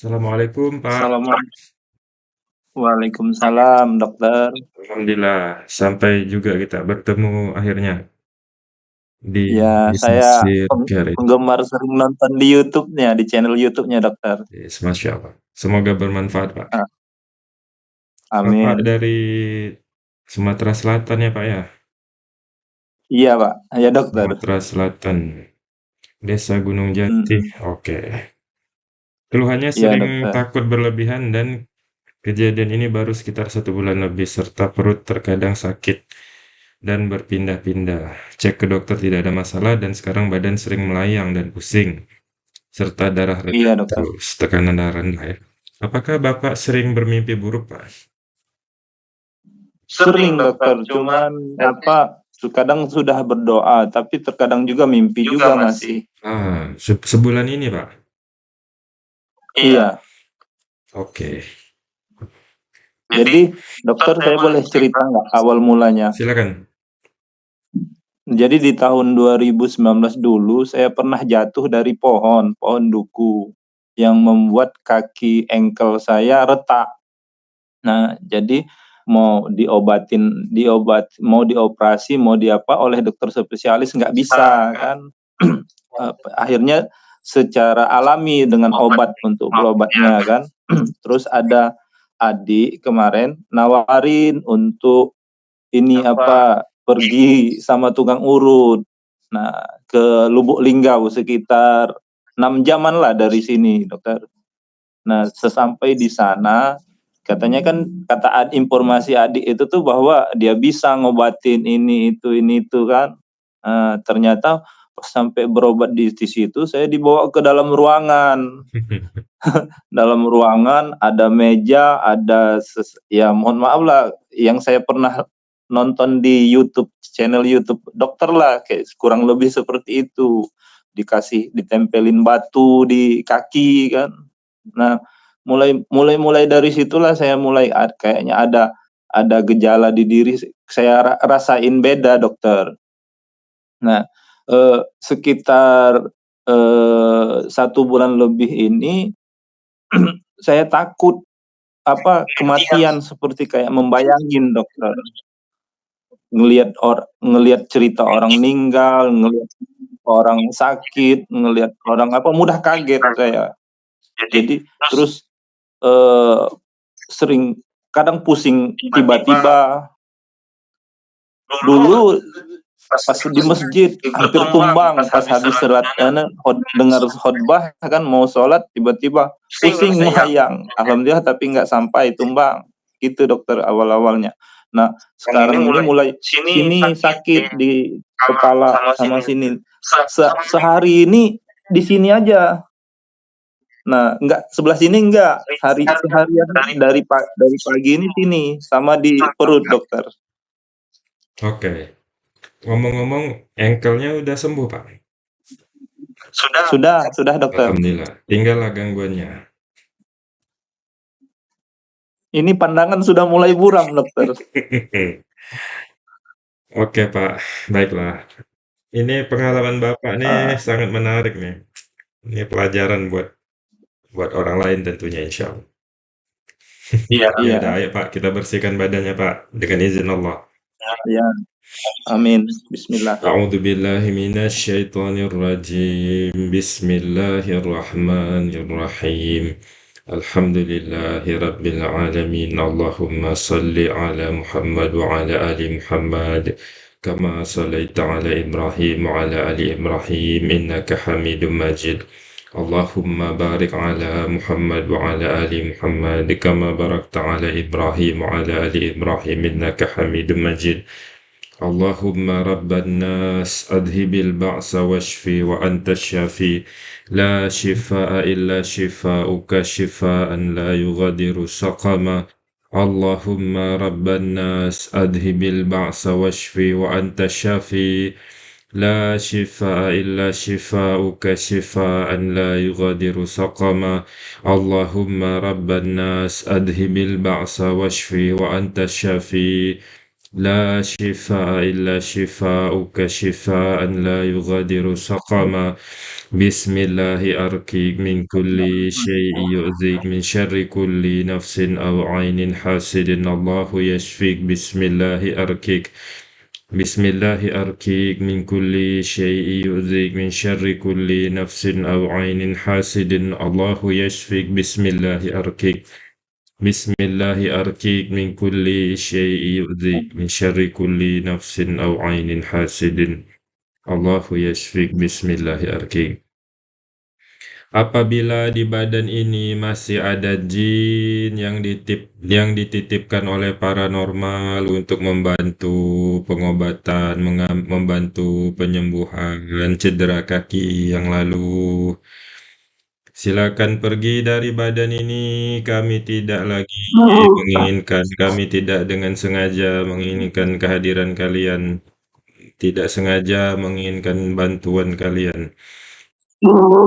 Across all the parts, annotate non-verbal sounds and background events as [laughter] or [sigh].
Assalamualaikum, Pak. Assalamualaikum. Waalaikumsalam, dokter. Alhamdulillah, sampai juga kita bertemu akhirnya. Di Iya, di saya sesi peng care ini. penggemar sering nonton di YouTube-nya, di channel YouTube-nya, dokter. Yes, Masya Allah. Semoga bermanfaat, Pak. Ah. Bapak Amin. dari Sumatera Selatan ya, Pak, ya? Iya, Pak. Iya, dokter. Sumatera Selatan, Desa Gunung Jati, Mhm. oke. Keluhannya Iya, sering dokter. takut berlebihan dan kejadian ini baru sekitar 1 bulan lebih, serta perut terkadang sakit dan berpindah-pindah. Cek ke dokter tidak ada masalah dan sekarang badan sering melayang dan pusing, serta darah rendah Iya, dokter. terus, tekanan darah rendah ya. Apakah Bapak sering bermimpi buruk, Pak? Sering, dokter, cuman apa, terkadang sudah berdoa, tapi terkadang juga mimpi juga masih. Ah, se sebulan ini, Pak? Iya. Oke. Jadi, dokter saya boleh cerita nggak awal mulanya? Silakan. Jadi di tahun 2019 dulu saya pernah jatuh dari pohon, pohon duku, yang membuat kaki engkel saya retak. Nah, jadi mau diobatin diobat mau dioperasi, mau diapa oleh dokter spesialis nggak bisa kan. Eee, [clears throat] akhirnya secara alami dengan obat untuk berobatnya kan. [clears throat] Terus ada adik kemarin nawarin untuk ini apa, pergi sama tukang urut. Nah, ke Lubuk Linggau sekitar 6 jaman lah dari sini, dokter. Nah, sesampai di sana, katanya kan kata ad informasi adik itu tuh bahwa dia bisa ngobatin ini, itu, ini, itu kan. Eee, ternyata sampai berobat di di situ, saya dibawa ke dalam ruangan. [laughs] Dalam ruangan ada meja, ada ses ya mohon maaf lah, yang saya pernah nonton di YouTube, channel YouTube dokter lah, kayak kurang lebih seperti itu. Dikasih ditempelin batu di kaki kan. Nah, mulai mulai mulai dari situlah saya mulai kayaknya ada ada gejala di diri saya ra rasain beda, dokter. Nah, eee, sekitar, eee, 1 bulan lebih ini, [clears throat] saya takut, apa, kematian seperti kayak membayangin, dokter. Ngelihat or ngelihat cerita orang meninggal, ngelihat orang sakit, ngelihat orang apa, mudah kaget saya. Jadi terus, eee, sering kadang pusing tiba-tiba. Dulu pas di masjid hampir tumbang pas habis sholat anu, khot dengar khotbah kan mau sholat tiba-tiba pusing melayang. Alhamdulillah tapi nggak sampai tumbang, itu dokter awal-awalnya. Nah, sekarang ini mulai sini sakit di kepala sama sini. Se sehari ini di sini aja. Nah, enggak, sebelah sini enggak, hari seharian dari pa dari pagi ini sini, sama di perut, dokter. Oke. Ngomong-ngomong engkelnya udah sembuh, Pak? Sudah sudah, dokter. Alhamdulillah, tinggallah gangguannya. Ini pandangan sudah mulai buram, dokter. [laughs] Oke, Pak, baiklah. Ini pengalaman Bapak nih Ah. sangat menarik nih. Ini pelajaran buat buat orang lain tentunya insyaallah. Iya [laughs] Ya iya. udah, ayo Pak, kita bersihkan badannya, Pak, dengan izin Allah. Iya. آمين. بسم الله. أعوذ بالله من الشيطان الرجيم. بسم الله الرحمن الرحيم. الحمد لله رب العالمين. اللهم صل على محمد وعلى آل محمد كما صليت على إبراهيم وعلى آل إبراهيم. إنك حميد مجيد. اللهم بارك على محمد وعلى آل محمد كما باركت على إبراهيم وعلى آل إبراهيم. إنك حميد مجيد. اللهم رب الناس أذهب البعث واشفي وأنت الشافي. لا شفاء إلا شفاؤك شفاء لا يغادر سقما. اللهم رب الناس أذهب البعث واشفي وأنت الشافي. لا شفاء إلا شفاؤك شفاء لا يغادر سقما. اللهم رب الناس أذهب البعث واشفي وأنت الشافي. لا شفاء إلا شفاؤك شفاء لا يغادر سقما. بسم الله أرقيك من كل شيء يؤذيك من شر كل نفس أو عين حاسد. الله يشفيك. بسم الله أرقيك. بسم الله أرقيك من كل شيء يؤذيك من شر كل نفس أو عين حاسد. الله يشفيك. بسم الله أرقيك. بسم الله أرقيك من كل شيء يؤذيك من شر كل نفس أو عين حاسد الله يشفيك بسم الله أرقيك Apabila di badan ini masih ada jin yang ditip yang dititipkan oleh paranormal untuk membantu pengobatan, membantu penyembuhan cedera kaki yang lalu, silakan pergi dari badan ini. Kami tidak lagi menginginkan, kami tidak dengan sengaja menginginkan kehadiran kalian, tidak sengaja menginginkan bantuan kalian.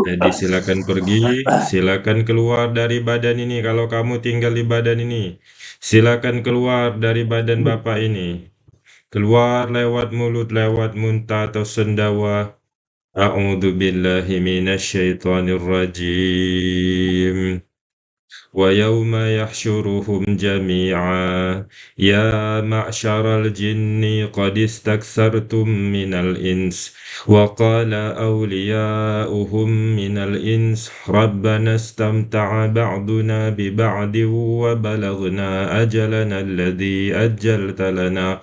Jadi silakan pergi, silakan keluar dari badan ini kalau kamu tinggal di badan ini. Silakan keluar dari badan Bapak ini. Keluar lewat mulut, lewat muntah atau sendawa. A'udzu billahi minasyaitonir rajim. ويوم يحشرهم جميعا يا معشر الجن قد استكثرتم من الإنس وقال أولياؤهم من الإنس ربنا استمتع بعضنا ببعض وبلغنا أجلنا الذي أجلت لنا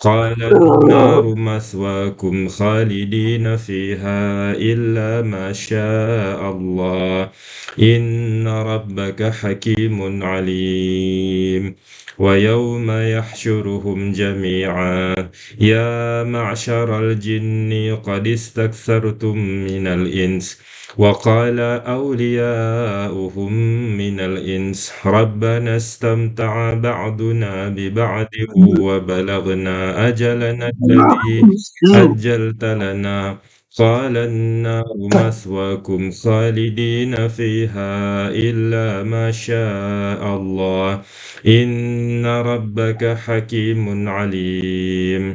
قال النار مثواكم خالدين فيها إلا ما شاء الله. إن ربك حكيم عليم. ويوم يحشرهم جميعا. يا معشر الجن قد استكثرتم من الإنس وقال أولياؤهم من الإنس ربنا استمتع بعضنا ببعض وبلغنا أجلنا الذي أجلت لنا. قال النار مثواكم خالدين فيها إلا ما شاء الله إن ربك حكيم عليم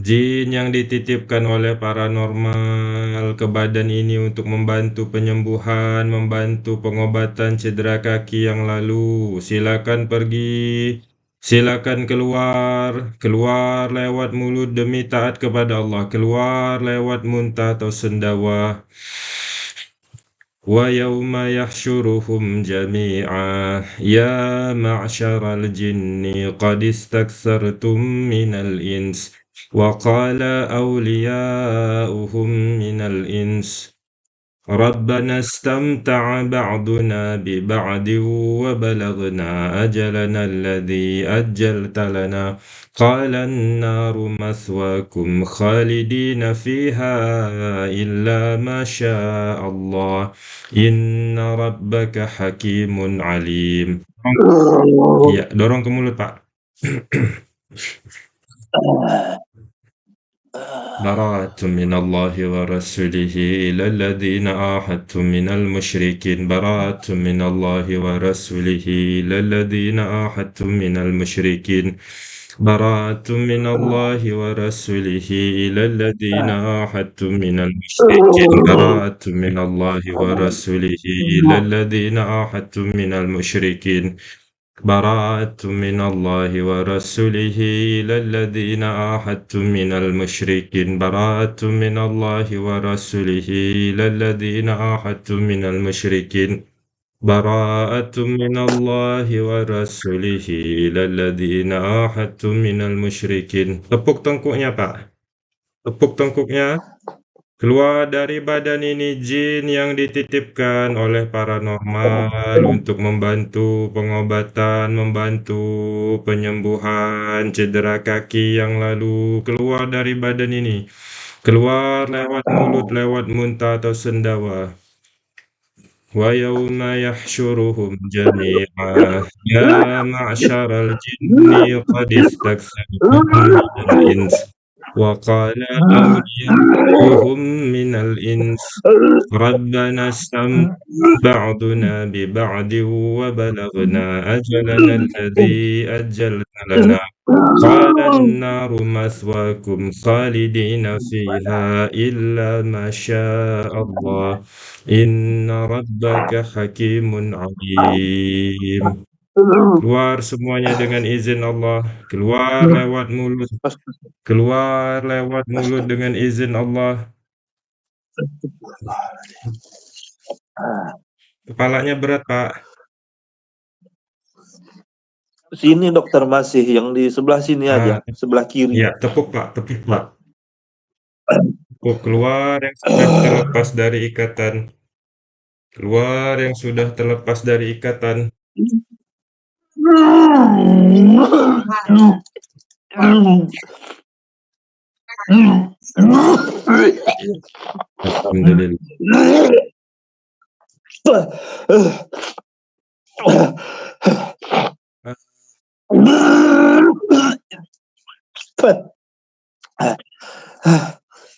Jin yang dititipkan oleh paranormal ke badan ini untuk membantu penyembuhan, membantu pengobatan cedera kaki yang lalu, silakan pergi, Silakan keluar, keluar lewat mulut demi taat kepada Allah, keluar lewat muntah atau sendawa. Wa yauma yahsyuruhum jami'a. Ya ma'syaral jinni qad istaktsartum minal ins. Wa qala awliya'uhum minal ins. ربنا استمتع بعضنا ببعض وبلغنا أجلنا الذي أجلت لنا. قال النار مثواكم خالدين فيها إلا ما شاء الله. إن ربك حكيم عليم. Ya, dorong ke mulut, Pak. براءة من الله ورسوله إلى الذين آحدتم من المشركين. براءة من الله ورسوله إلى الذين آحدتم من المشركين. براءة من الله ورسوله إلى الذين آحدتم من المشركين. براءة من الله ورسوله إلى الذين آحدتم من المشركين. براءة من الله ورسوله إلى الذين آحدتم من المشركين. براءة من الله ورسوله إلى الذين آحدتم من المشركين. براءة من الله ورسوله إلى الذين آحدتم من المشركين. Tepuk tengkuknya Pak. Tepuk tengkuknya. Keluar dari badan ini jin yang dititipkan oleh paranormal untuk membantu pengobatan, membantu penyembuhan cedera kaki yang lalu. Keluar dari badan ini. Keluar lewat mulut, lewat muntah atau sendawa. Wa yawma yahsyuruhum jami'a ya ma'syaral jinni qad istaksartum minal وقال آه. أوليائهم من الإنس. ربنا استم بعضنا ببعض وبلغنا أجلنا الذي أجلت لنا. قال النار مثواكم خالدين فيها إلا ما شاء الله. إن ربك حكيم عليم. Keluar semuanya dengan izin Allah, keluar lewat mulut keluar lewat mulut dengan izin Allah. Kepalanya berat, Pak. Sini dokter masih, yang di sebelah sini aja, Ah, sebelah kiri. Iya, tepuk, Pak, tepuk, Pak. Tepuk, keluar yang sudah terlepas dari ikatan. Keluar yang sudah terlepas dari ikatan.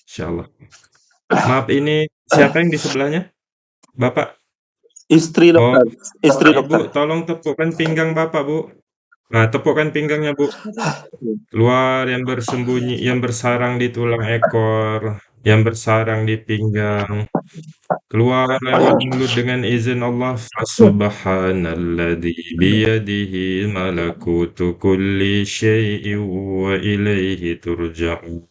Insyaallah. Maaf, ini siapa yang di sebelahnya? Bapak? Istri Oh, dokter, istri Ibu, dokter. tolong tepukkan pinggang Bapak, Bu. Nah, tepukkan pinggangnya, Bu. Keluar yang bersembunyi, yang bersarang di tulang ekor, yang bersarang di pinggang. Keluar lewat mulut dengan izin Allah. Subhanalladzi biyadihi malakutu kulli syai'in wa ilaihi turja'un.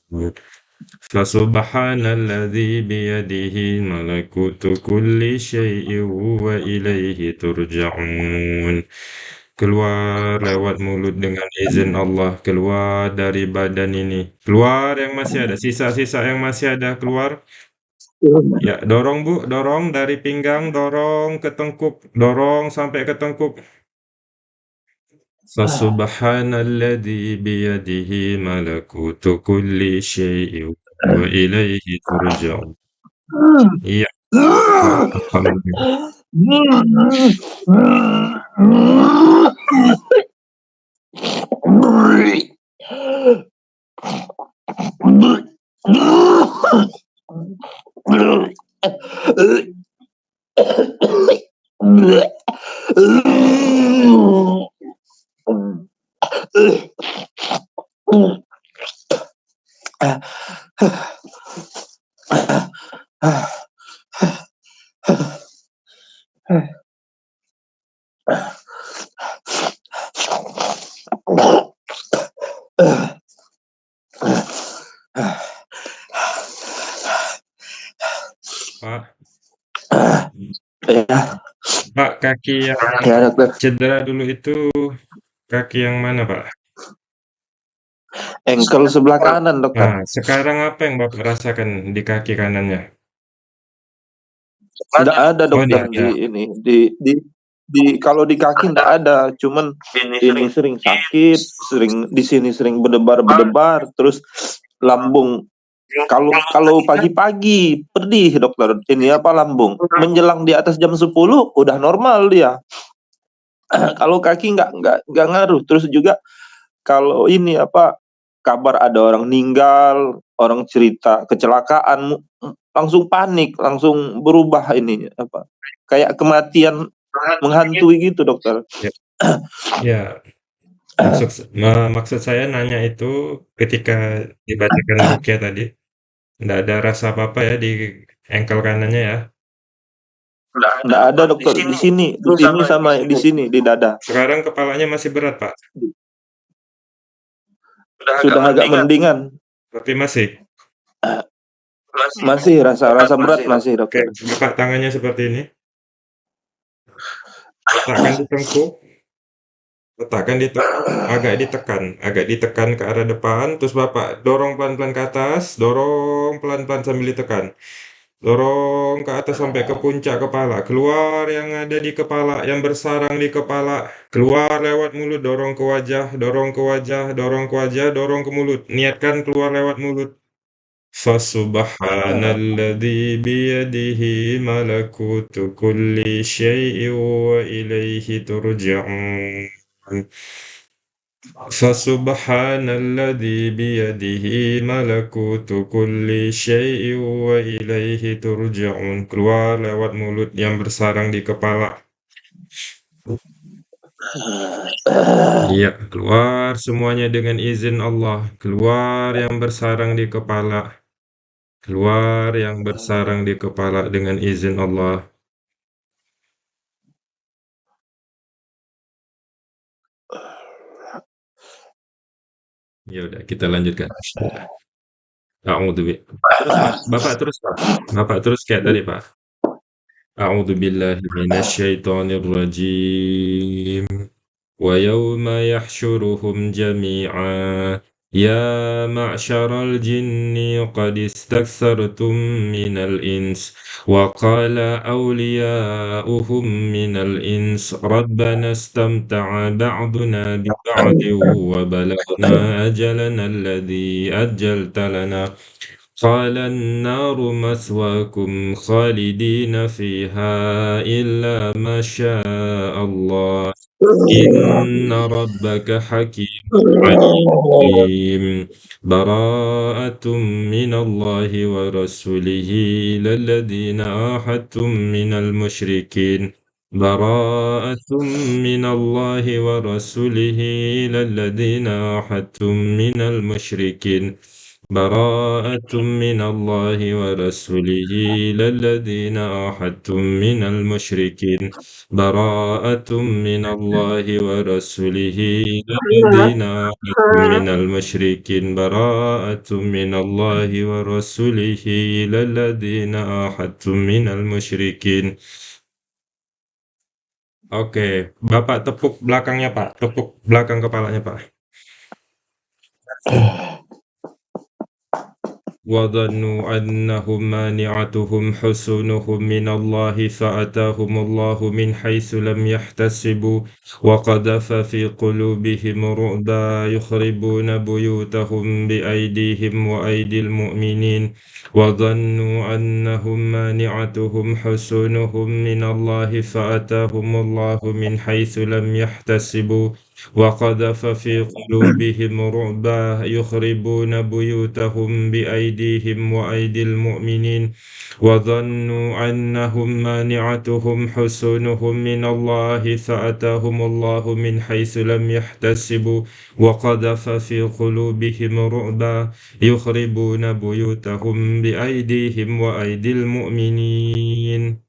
Fasubhanalladzi biyadihi malakutu kulli syai'in wa ilaihi turja'un. Keluar lewat mulut dengan izin Allah, keluar dari badan ini. Keluar yang masih ada, sisa-sisa yang masih ada keluar. Ya, dorong Bu, dorong dari pinggang, dorong ke tengkuk, dorong sampai ke tengkuk. Fasubhanalladzi biyadihi malakutu kulli syai'in wa ilaihi turja'un. Iya. Alhamdulillah. Pak. Ya. Pak, kaki yang Ya, dokter. cedera dulu itu kaki yang mana, Pak? Engkel sebelah kanan, dokter. Nah, sekarang apa yang Bapak rasakan di kaki kanannya? Tidak ada Oh, dokter nggak di ada. ini di di di kalau di kaki tidak ada, cuman ini sering sakit, sering di sini sering berdebar-berdebar, terus lambung kalau kalau pagi-pagi pedih dokter, ini apa lambung, menjelang di atas jam 10 udah normal dia. [clears throat] Kalau kaki nggak nggak nggak ngaruh, terus juga kalau ini apa, kabar ada orang meninggal, orang cerita kecelakaan, langsung panik, langsung berubah ini apa, kayak kematian menghantui gitu dokter. Ya. Ya. Maksud maksud saya nanya itu ketika dibacakan [clears throat] ruqyah tadi, nggak ada rasa apa-apa ya di engkel kanannya ya? Nggak ada dokter, di sini di sini sama di sini, di dada. Sekarang kepalanya masih berat, Pak? Sudah agak mendingan. Tapi masih? Masih rasa rasa berat masih Oke, dokter. Bapak tangannya seperti ini. Letakkan di tengkuk. Letakkan di agak ditekan agak ditekan ke arah depan, terus Bapak dorong pelan-pelan ke atas, dorong pelan-pelan sambil ditekan. Dorong ke atas sampai ke puncak kepala, keluar yang ada di kepala, yang bersarang di kepala, keluar lewat mulut, dorong ke wajah dorong ke wajah dorong ke wajah, dorong ke mulut, niatkan keluar lewat mulut. Fasubhanalladzi biyadihi malakutu kulli syai'in wa ilaihi turja'un. Fasubhanalladzi biyadihi malakutu kulli syai'in wa ilaihi turja'un. Keluar lewat mulut yang bersarang di kepala. Iya, keluar semuanya dengan izin Allah. Keluar yang bersarang di kepala. Keluar yang bersarang di kepala dengan izin Allah. Ya udah, kita lanjutkan. A'udzubi terus, Pak. Bapak terus, Pak. Bapak terus kayak tadi, Pak. A'udzubillahi minasyaitonir rajim. Wa yawma yahsyuruhum jami'a يا معشر الجن قد استكثرتم من الإنس وقال أولياؤهم من الإنس ربنا استمتع بعضنا ببعض وبلغنا أجلنا الذي أجلت لنا. قال النار مثواكم خالدين فيها إلا ما شاء الله. إن ربك حكيم عليم. براءة من الله ورسوله إلى الذين عاهدتم من المشركين. براءة من الله ورسوله إلى الذين عاهدتم من المشركين. براءة من الله ورسوله إلى الذين عاهدتم من المشركين براءة من الله ورسوله إلى الذين عاهدتم من المشركين براءة من الله ورسوله إلى الذين عاهدتم من المشركين Oke, Bapak tepuk belakangnya, Pak. Tepuk belakang kepalanya, Pak. وظنوا أنهم مانعتهم حصونهم من الله فأتاهم الله من حيث لم يحتسبوا وقذف في قلوبهم رعبا يخربون بيوتهم بأيديهم وأيدي المؤمنين وظنوا أنهم مانعتهم حصونهم من الله فأتاهم الله من حيث لم يحتسبوا وقذف في قلوبهم رعبا يخربون بيوتهم بأيديهم وأيدي المؤمنين وظنوا أنهم مانعتهم حصونهم من الله فأتاهم الله من حيث لم يحتسبوا وقذف في قلوبهم رعبا يخربون بيوتهم بأيديهم وأيدي المؤمنين.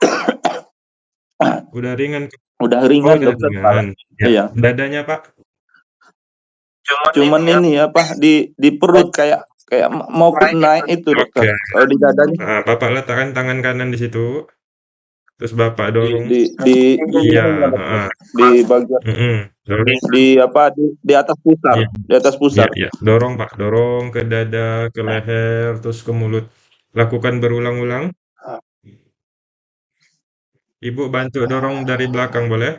[coughs] Udah ringan. Udah Oh, ringan, udah Dokter, ringan. Ya. Iya. Dadanya, Pak? Cuman ini apa, di di perut kayak kayak mau naik itu, Dokter. Oke. Kalau di dadanya Nah, Bapak letakkan tangan kanan di situ. Terus Bapak dorong. di di di Iya, heeh. Di bagian Mhm, dorong. di apa, di di atas pusar Iya. di atas Iya pusar. iya, dorong, Pak. Dorong ke dada, ke leher, terus ke mulut. Lakukan berulang-ulang. Ibu bantu dorong dari belakang boleh?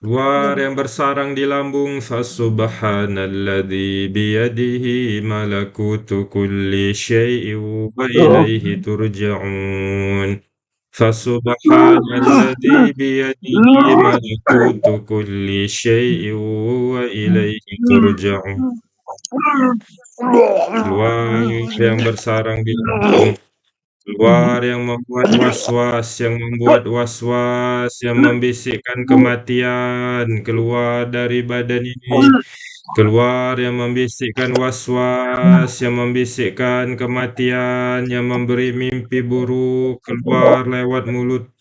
Luar yang bersarang di lambung Fasubhanalladzi biyadihi malakutu kulli syai'in wa ilaihi turja'un. Fasubhanalladzi biyadihi malakutu kulli syai'in wa ilaihi turja'un. Luar yang bersarang di lambung Keluar yang membuat was-was, yang membuat was-was, yang membisikkan kematian, keluar dari badan ini. Keluar yang membisikkan was-was, yang membisikkan kematian, yang memberi mimpi buruk, keluar lewat mulut.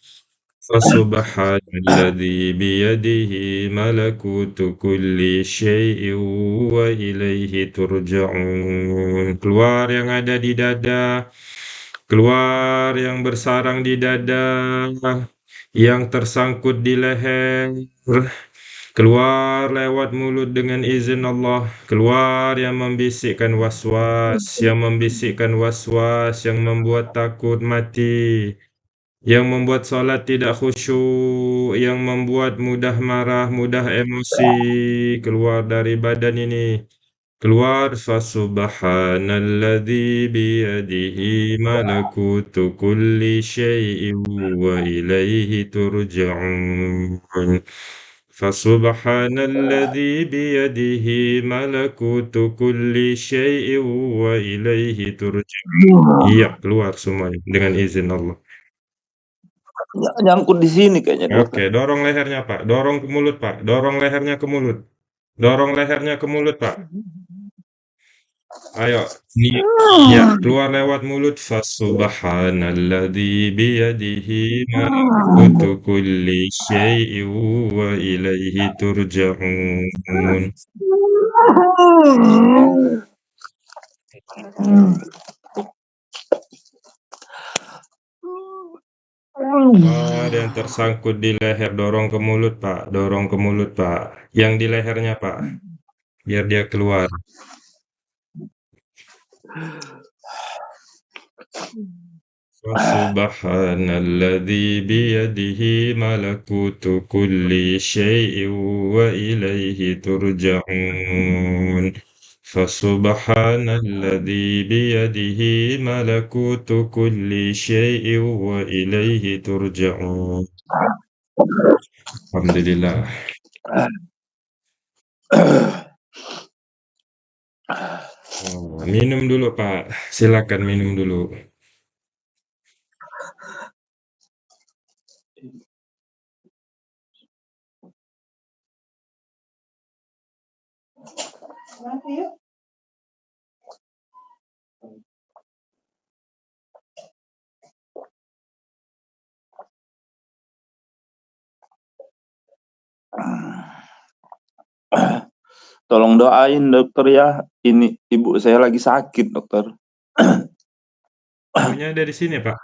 Fasubhanalladzi biyadihi malakutu kulli syai'in wa ilaihi turja'un. Keluar yang ada di dada. Keluar yang bersarang di dada, yang tersangkut di leher, keluar lewat mulut dengan izin Allah, keluar yang membisikkan was-was, yang membisikkan was-was, yang membuat takut mati, yang membuat sholat tidak khusyuk, yang membuat mudah marah, mudah emosi, keluar dari badan ini. Keluar Fasubhanalladzi biyadihi malakutu kulli syai'in wa ilaihi turja'un Fasubhanalladzi biyadihi malakutu kulli syai'in wa ilaihi turja'un Iya, keluar semuanya dengan izin Allah. Ny nyangkut di sini kayaknya, Oke, dorong lehernya, Pak. Dorong ke mulut, Pak. Dorong lehernya ke mulut. Dorong lehernya ke mulut, Pak. Ayo, ni ya, keluar lewat mulut. Fasubhanalladzi biyadihi malakutu kulli syai'in wa ilaihi turja'un. Oh, ada yang tersangkut di leher, dorong ke mulut, Pak. Dorong ke mulut, Pak. Yang di lehernya, Pak. Biar dia keluar. Fasubhanalladzi biyadihi malakutu kulli syai'in wa ilaihi turja'un. Fasubhanalladzi biyadihi malakutu kulli syai'in wa ilaihi turja'un. Alhamdulillah. Oh, minum dulu, Pak. Silakan minum dulu. Tolong doain dokter ya, ini ibu saya lagi sakit, dokter. Ibunya ada di sini, Pak?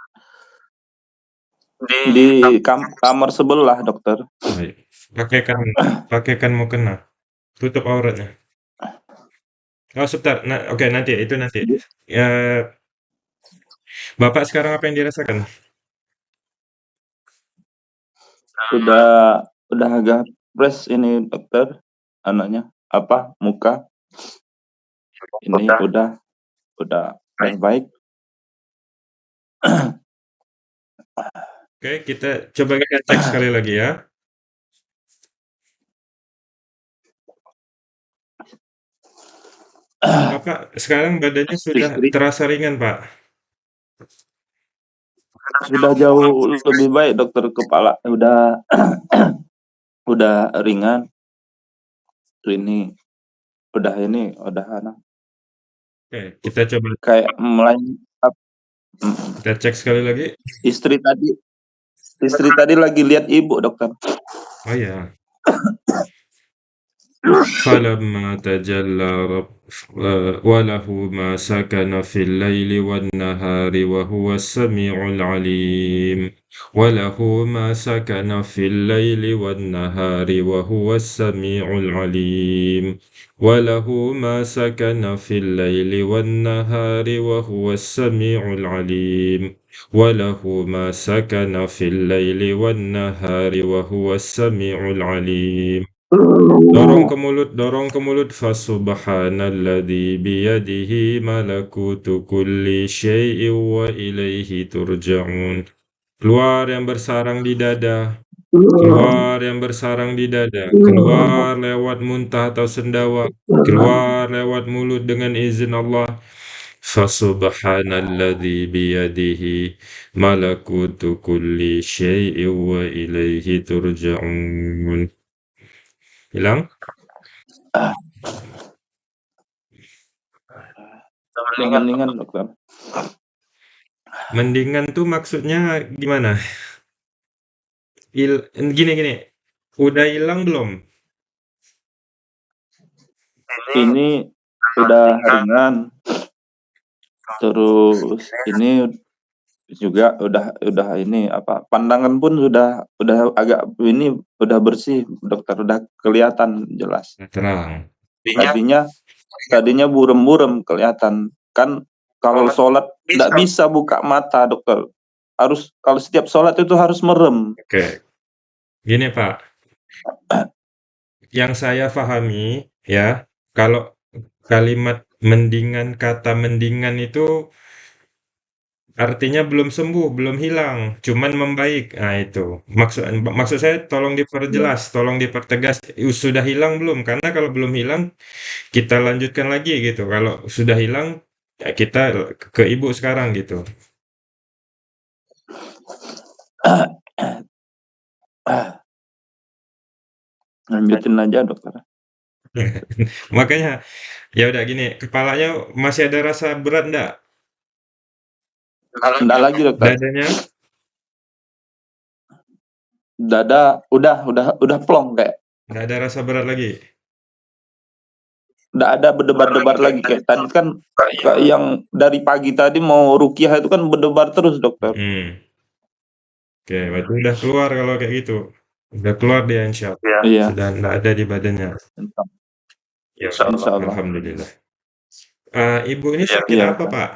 Di kam kamar sebelah, dokter. Baik. Pakaikan pakaikan mukena. Tutup auratnya. Oh, sebentar. Nah, oke nanti itu nanti. Ya Bapak sekarang apa yang dirasakan? Udah udah agak fresh ini, dokter, anaknya, apa, muka. Ini udah udah udah baik. Oke, kita coba kita cek sekali lagi ya. Bapak sekarang badannya sudah terasa ringan, Pak? Sudah jauh lebih baik, dokter, kepala udah [clears throat] udah ringan. Ini udah ini, udah anu. Oke, kita coba Kayak mulai ap mhm. kita cek sekali lagi. Istri tadi istri tadi lagi lihat ibu, dokter. Oh, ya. فلما تجلى رب وله ما سكن في الليل والنهار وهو السميع العليم. وله ما سكن في الليل والنهار وهو السميع العليم. وله ما سكن في الليل والنهار وهو السميع العليم. وله ما سكن في الليل والنهار وهو السميع العليم. Dorong ke mulut dorong ke mulut. Fasubhanalladzi biyadihi malakutu kulli syai'in wa ilaihi turja'un. Keluar yang bersarang di dada. Keluar yang bersarang di dada. Keluar lewat muntah atau sendawa. Keluar lewat mulut dengan izin Allah. Fasubhanalladzi biyadihi malakutu kulli syai'in wa ilaihi turja'un. Hilang? Mendingan, dokter. Mendingan tuh maksudnya gimana? Il gini gini, udah hilang belum? Ini udah ringan. Terus ini juga udah udah ini apa, pandangan pun sudah udah agak ini, udah bersih, dokter, udah kelihatan jelas. Terang. Tadinya tadinya burem-burem kelihatan. Kan kalau sholat nggak bisa buka mata, dokter. Harus kalau setiap sholat itu harus merem. Oke. Gini, Pak. Yang saya pahami ya, kalau kalimat mendingan, kata mendingan itu artinya belum sembuh, belum hilang, cuman membaik. Nah, itu. Maksud maksud saya tolong diperjelas, tolong dipertegas, sudah hilang belum? Karena kalau belum hilang, kita lanjutkan lagi gitu. Kalau sudah hilang, ya kita ke ibu sekarang gitu. Lanjutin aja, dokter. [laughs] Makanya, ya udah gini, kepalanya masih ada rasa berat ndak? Ndak lagi, dokter. Dadanya? Dada udah udah udah plong kayak. Nggak ada rasa berat lagi? Nggak ada berdebar-debar lagi kayak tadi kan kayak yang dari pagi tadi mau ruqyah itu kan berdebar terus, dokter. Hmm. Oke, berarti udah keluar kalau kayak gitu. Udah keluar dia insyaallah. Iya. Sudah nggak ada di badannya. Ya, Insyaallah. alhamdulillah. Eee, Ibu ini sakit Iya. apa, Pak?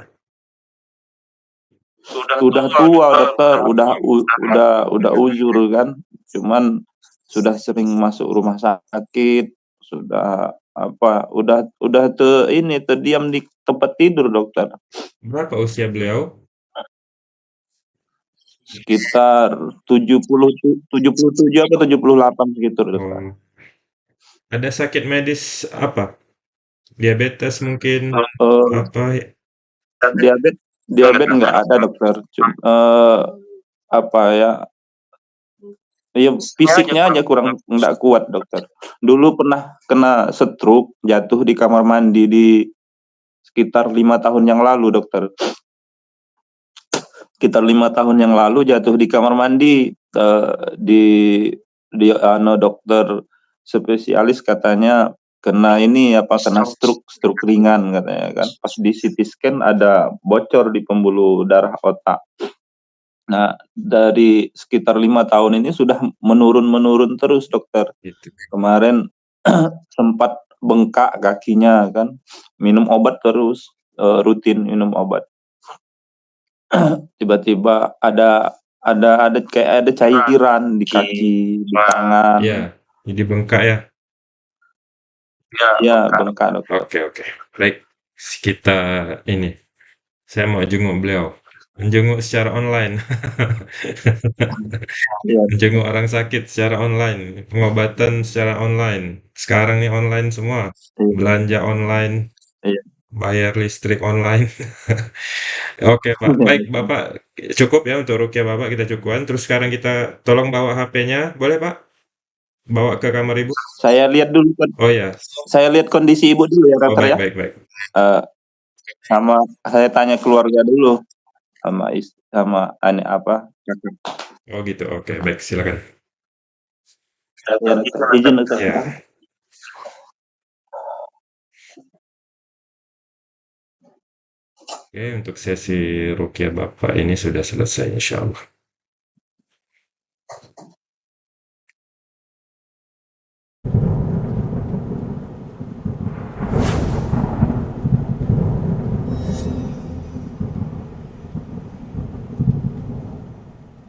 Udah tua, dokter, udah u udah udah uzur kan, cuman sudah sering masuk rumah sakit, sudah apa, udah udah te ini, terdiam di tempat tidur, dokter. Berapa usia beliau? Sekitar 70 tu 77 apa 78 segitu, dokter. Oh. Ada sakit medis apa? Diabetes mungkin, Eee, apa ya? Diabet diabet nggak ada, dokter. Cum eee, apa ya iya fisiknya aja kurang nggak kuat, dokter. Dulu pernah kena stroke, jatuh di kamar mandi di sekitar 5 tahun yang lalu, dokter. Sekitar 5 tahun yang lalu jatuh di kamar mandi, eee, di di anu dokter spesialis katanya kena ini, apa, kena stroke stroke ringan katanya kan. Pas di CT scan ada bocor di pembuluh darah otak. Nah, dari sekitar 5 tahun ini sudah menurun-menurun terus, dokter. Gitu. Kemarin [clears throat] sempat bengkak kakinya kan, minum obat terus, eee, rutin minum obat. [clears throat] Tiba-tiba ada ada ada kayak ada cairan di kaki, di tangan. Iya, jadi bengkak ya? Iya, bengkak, dokter. Oke oke, baik. Kita ini, saya mau jenguk beliau, menjenguk secara online. Iya. [laughs] Menjenguk orang sakit secara online, pengobatan secara online. Sekarang nih online semua, Iya. belanja online, Iya. bayar listrik online. [laughs] Oke, Pak. Baik, Bapak cukup ya untuk ruqyah Bapak kita cukupkan, terus sekarang kita tolong bawa HP-nya, boleh, Pak? Bawa ke kamar Ibu. Saya lihat dulu kon Oh ya. saya lihat kondisi Ibu dulu ya, Oh, dokter, baik ya. baik baik. Eee, sama saya tanya keluarga dulu, sama is sama ane apa. Oh gitu, oke baik silakan. Ya, dokter. Izin. Iya. Oke, untuk sesi ruqyah Bapak ini sudah selesai insyaallah.